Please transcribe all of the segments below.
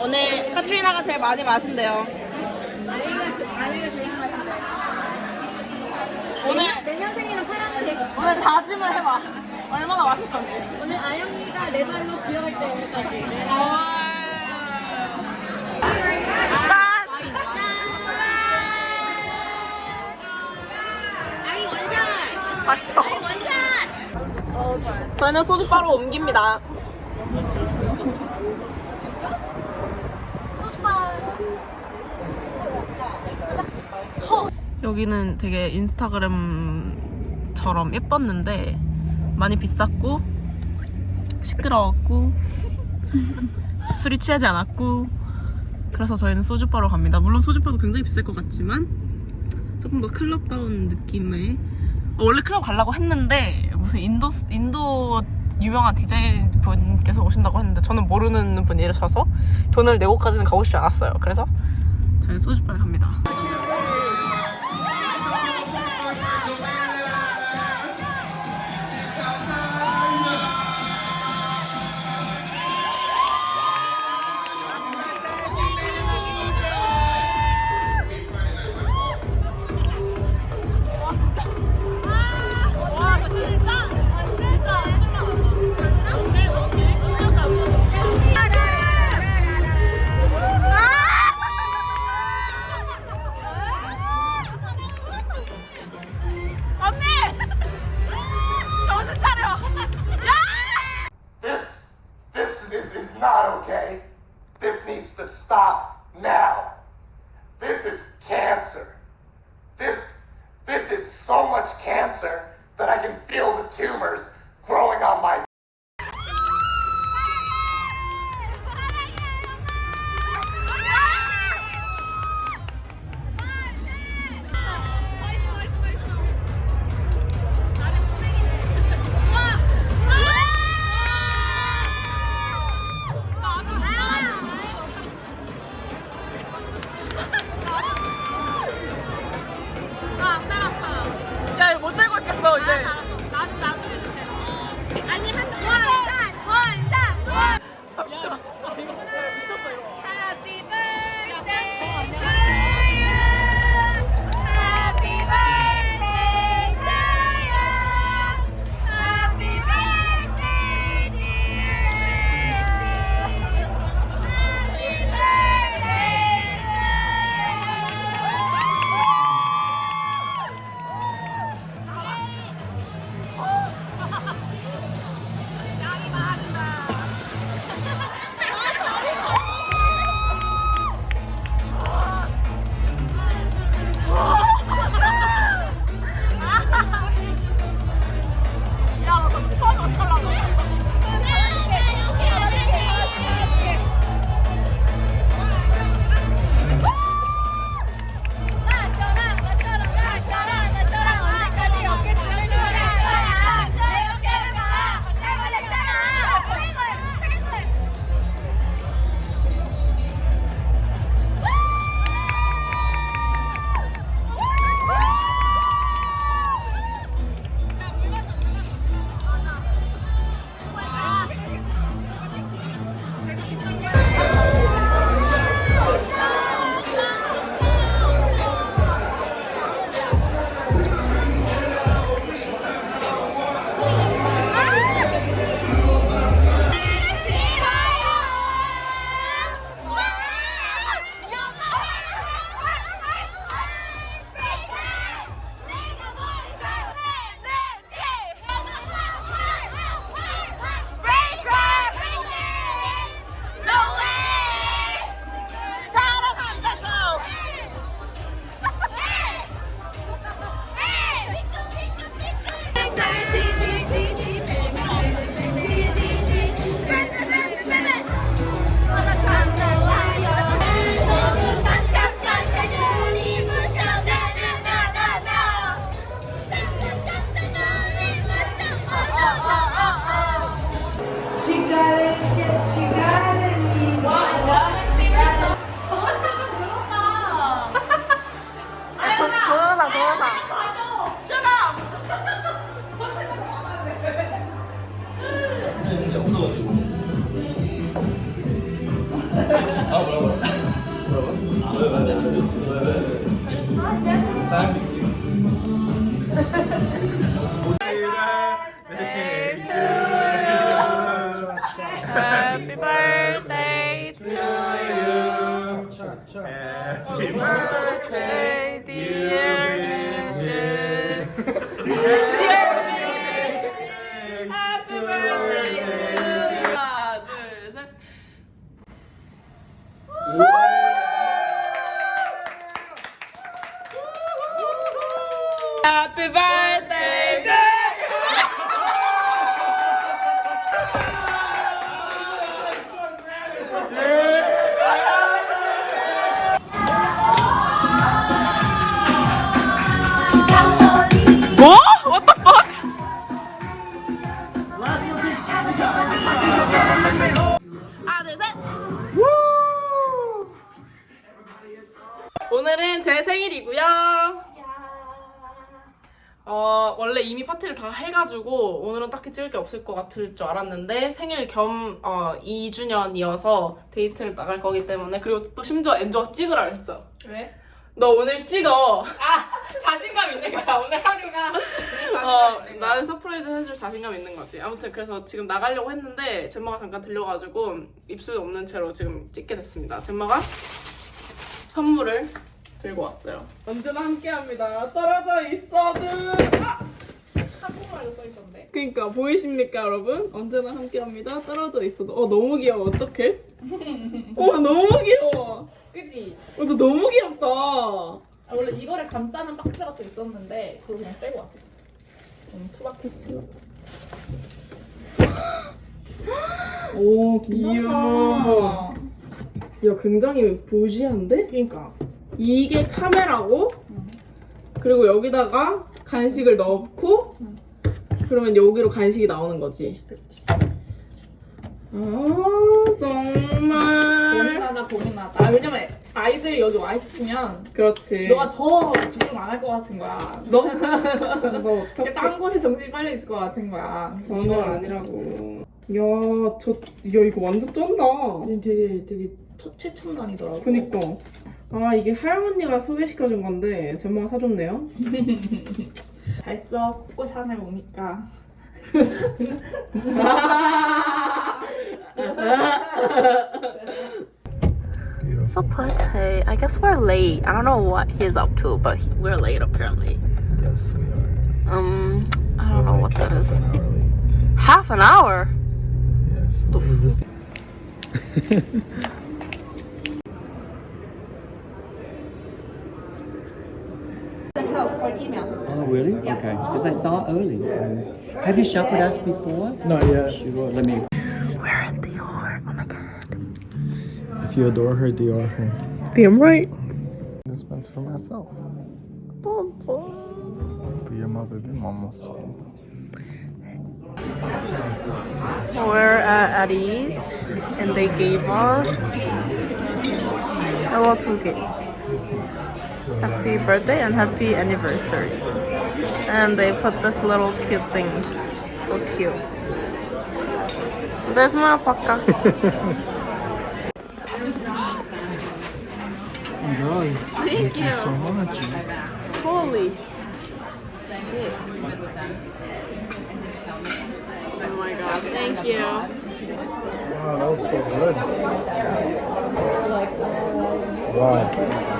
오늘 카트리나가 제일 많이 마신대요. 아이가 아이가 제일 맛있는데. 오늘 내년생에는 파란색. 오늘 다짐을 해봐. 얼마나 마실 건지. 오늘 아영이가 내 발로 기어갈 때까지. 짠! 아이 원샷. 맞죠? 원샷. 저희는 소주 바로 옮깁니다. 소주바. 여기는 되게 인스타그램처럼 예뻤는데 많이 비쌌고 시끄러웠고 술이 취하지 않았고 그래서 저희는 소주바로 갑니다. 물론 소주바도 굉장히 비쌀 것 같지만 조금 더 클럽다운 느낌의 어, 원래 클럽 가려고 했는데 무슨 인도 인도 유명한 디자인 분께서 오신다고 했는데 저는 모르는 분이셔서 돈을 내고까지는 가고 싶지 않았어요. 그래서 저희는 소주바에 갑니다. Now. This is cancer. This, this is so much cancer that I can feel the tumors growing on my 好了 birthday, 다 해가지고 오늘은 딱히 찍을 게 없을 것 같을 줄 알았는데 생일 겸 어, 2주년이어서 데이트를 나갈 거기 때문에 그리고 또 심지어 엔조가 찍으라 그랬어. 왜? 너 오늘 찍어. 아 자신감 있는 거야 오늘 하루가. 어, 나를 서프라이즈 해줄 자신감 있는 거지. 아무튼 그래서 지금 나가려고 했는데 젬마가 잠깐 들려가지고 입술이 없는 채로 지금 찍게 됐습니다. 젬마가 선물을 들고 왔어요. 언제나 함께합니다. 떨어져 있어도. 아! 그니까 보이십니까 여러분? 언제나 함께합니다. 떨어져 있어도. 어 너무 귀여워. 어떡해? 어 너무 귀여워. 그지? 어, 너 너무 귀엽다. 아, 원래 이거를 감싸는 박스 같은 게 있었는데 그걸 그냥 빼고 왔어. 음, 투바키스. 오 귀여워. 야 굉장히 보시한데? 그러니까. 이게 카메라고 그리고 여기다가 간식을 넣고 그러면 여기로 간식이 나오는 거지. 아 정말. 고민하다 고민하다. 아, 왜냐면 아이들이 여기 와 있으면 그렇지. 너가 더 집중 안 할 것 같은 거야. 너? 너 어떡해? 딴 곳에 정신이 빨려 있을 것 같은 거야. 전혀 아니라고. 야, 저, 야, 이거 완전 쩐다. 되게 되게 첫 최첨단이더라고. 그니까. 아, 이게 하영 언니가 소개시켜준 건데, 젬마가 사줬네요. 잘 써. 코코 샤넬 오니까. So pretty. I guess we're late. I don't know what he's up to, but he, we're late apparently. Yes, we are. Um, I don't know what that is. An hour late. Half an hour? Yes. What is this? Oh, really? Okay. Because I saw early. Have you shopped with us before? Not yet. Sure. Let me. We're at Dior. Oh my god. If you adore her, Dior her. Damn right. This one's for myself. Bum, bum. Be my baby mama's. We're at Addie's and they gave us a two gift. Happy birthday and happy anniversary. And they put this little cute things. So cute. There's my alpaca. Enjoy. Thank you. so much. Holy shit. Oh my god, thank you. Wow, that was so good. Wow.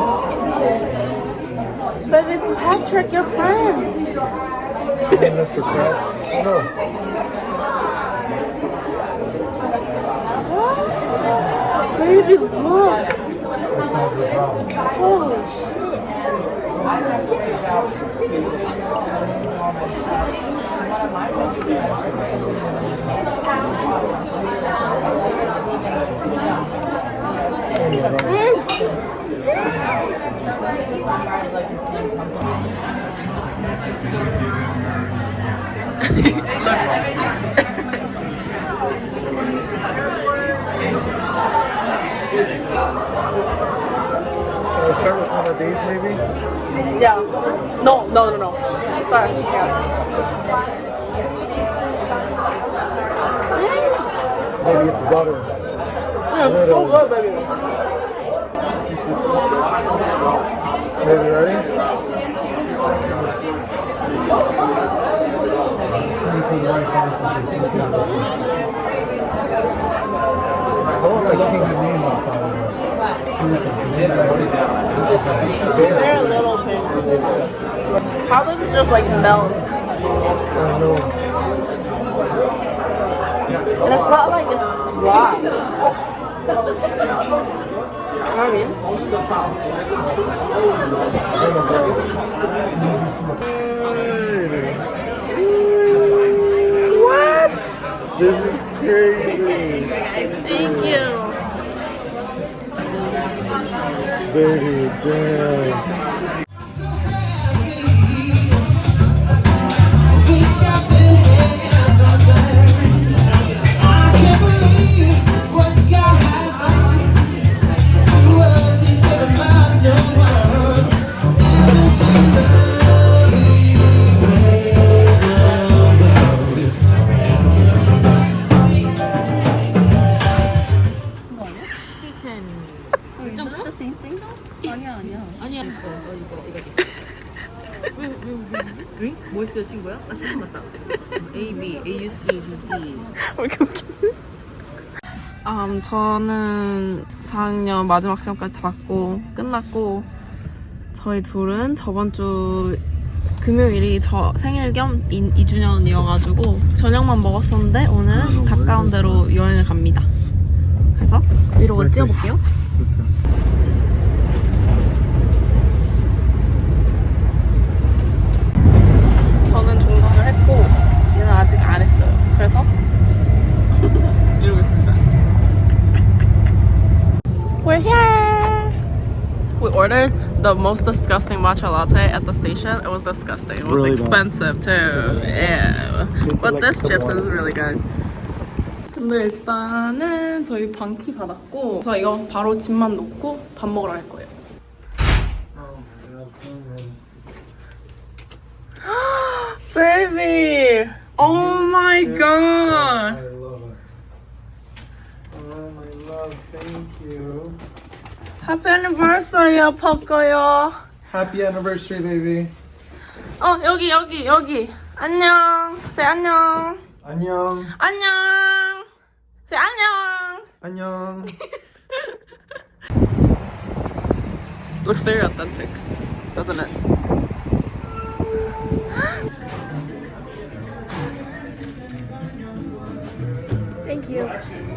Patrick, your friend. Mr. Crab? No. Baby, look. That's not your problem. Holy shit start with one of these maybe? Yeah. No, no, no, no. Start. Yeah. Maybe it's butter. Yeah, it's so good, baby. Baby, ready? I don't like looking the name up on They're a little bit. How does it just like melt? I know. And it's not like it's dry. You know what I mean? What? This is crazy. Thank you. Baby, damn. 뭐 있어요 친구야? 아 시간 맞다 A, B, A, U, C, B, D 왜 이렇게 웃기지? 음, 저는 4학년 마지막 시험까지 다 봤고 끝났고 저희 둘은 저번 주 금요일이 저 생일 겸 2, 주년이어가지고 저녁만 먹었었는데 오늘 가까운 데로 여행을 갑니다. 그래서 브이로그를 찍어볼게요. 그렇죠. ordered the most disgusting matcha latte at the station. It was disgusting. It was Really bad. expensive too. Yeah. Tasted But like this the chips water. is really good. 근데 일단은 저희 방키 받았고 그래서 이거 바로 짐만 놓고 밥 먹으러 갈 거예요. Baby! Oh my god! I love it. Oh, my love, thank you. Happy anniversary, 바꿔요. Happy anniversary, baby. 어, 여기, 여기, 여기. 안녕. say 안녕. 안녕. 안녕. say 안녕. 안녕. Looks very authentic, doesn't it? Thank you.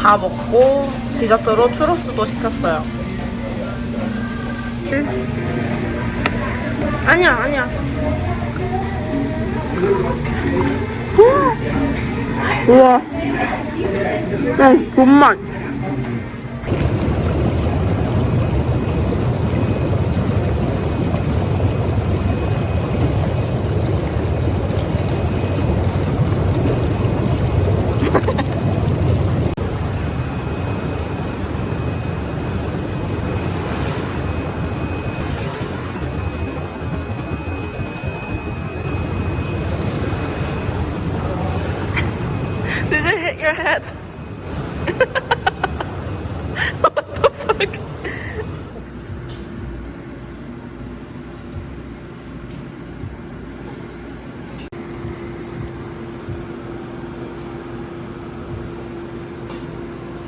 다 먹고 디저트로 추로스도 시켰어요. 아니야, 아니야. 우와. 응, 존맛. Your head? what the fuck?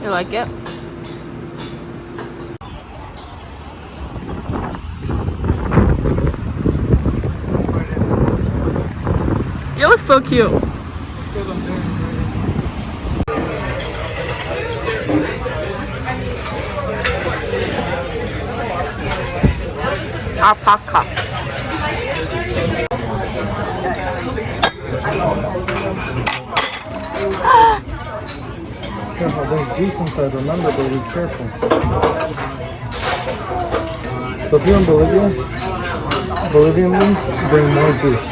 You like it? You look so cute. alpaca. Careful, there's juice inside, remember, but be careful. So if you're in Bolivia, Bolivian ones bring more juice.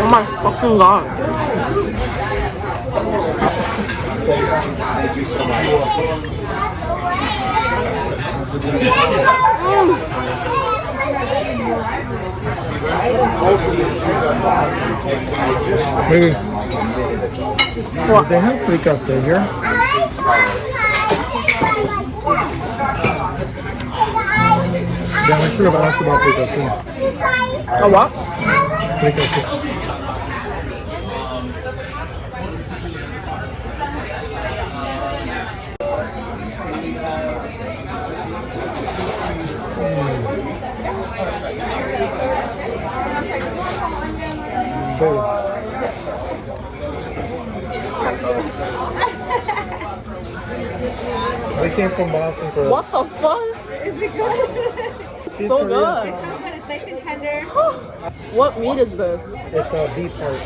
Oh my fucking god. Thank you so much. They have here. Yeah, I should have asked about fricassee. Oh, what? Fricassee. Came from Boston for What the fuck? Is it good? so good. It's so good. It's nice and tender. What meat is this? It's a beef heart.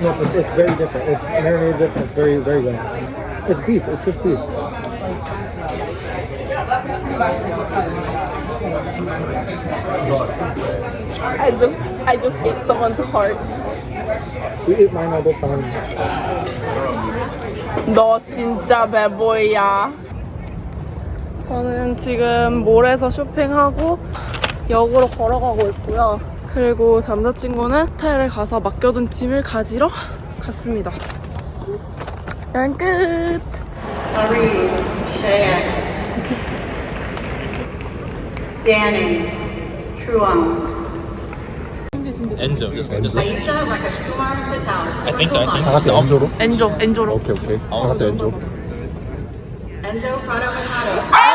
No, but it's very different. It's marinated different. It's very, very good. It's beef. It's just beef. I just I just ate someone's heart. We eat mine. 너 진짜 배보이야. 저는 지금 몰에서 쇼핑하고 역으로 걸어가고 있고요. 그리고 남자친구는 호텔에 가서 맡겨둔 짐을 가지러 갔습니다. 여행 끝! Marie, Cheyenne, 엔조. Enzo. I used to have like a Kumar Pitalis. I think so. I think 다 so. 같이 엔조로? 엔조, 엔조로. 오케이 오케이. 다 같이 엔조. Enzo Prado Manhattan.